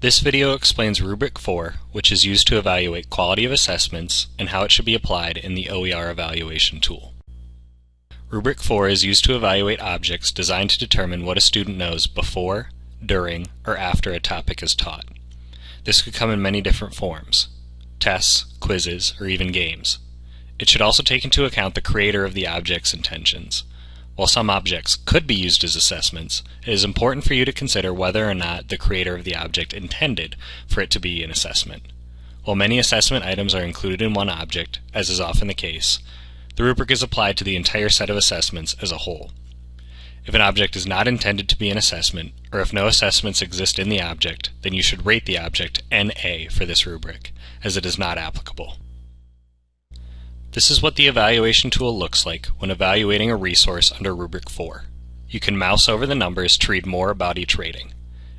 This video explains Rubric 4, which is used to evaluate quality of assessments and how it should be applied in the OER evaluation tool. Rubric 4 is used to evaluate objects designed to determine what a student knows before, during, or after a topic is taught. This could come in many different forms tests, quizzes, or even games. It should also take into account the creator of the object's intentions. While some objects could be used as assessments, it is important for you to consider whether or not the creator of the object intended for it to be an assessment. While many assessment items are included in one object, as is often the case, the rubric is applied to the entire set of assessments as a whole. If an object is not intended to be an assessment, or if no assessments exist in the object, then you should rate the object NA for this rubric, as it is not applicable. This is what the evaluation tool looks like when evaluating a resource under Rubric 4. You can mouse over the numbers to read more about each rating.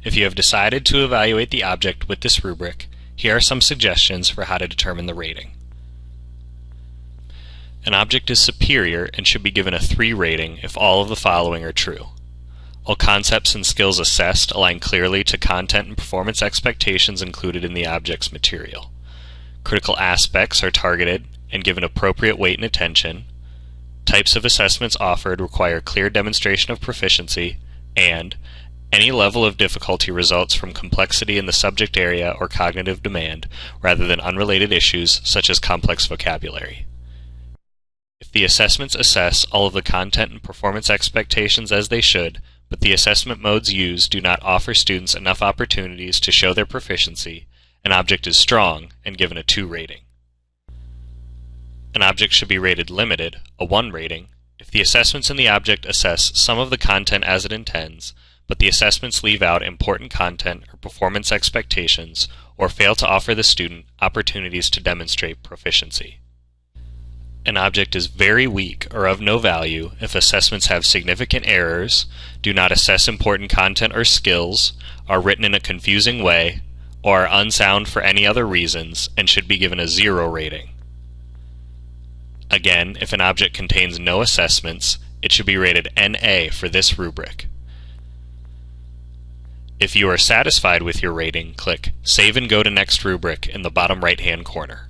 If you have decided to evaluate the object with this rubric, here are some suggestions for how to determine the rating. An object is superior and should be given a 3 rating if all of the following are true. All concepts and skills assessed align clearly to content and performance expectations included in the object's material. Critical aspects are targeted and given appropriate weight and attention. Types of assessments offered require clear demonstration of proficiency, and any level of difficulty results from complexity in the subject area or cognitive demand rather than unrelated issues such as complex vocabulary. If the assessments assess all of the content and performance expectations as they should, but the assessment modes used do not offer students enough opportunities to show their proficiency, an object is strong and given a 2 rating. An object should be rated limited, a 1 rating, if the assessments in the object assess some of the content as it intends, but the assessments leave out important content or performance expectations or fail to offer the student opportunities to demonstrate proficiency. An object is very weak or of no value if assessments have significant errors, do not assess important content or skills, are written in a confusing way, or are unsound for any other reasons, and should be given a zero rating. Again, if an object contains no assessments, it should be rated NA for this rubric. If you are satisfied with your rating, click Save and go to next rubric in the bottom right hand corner.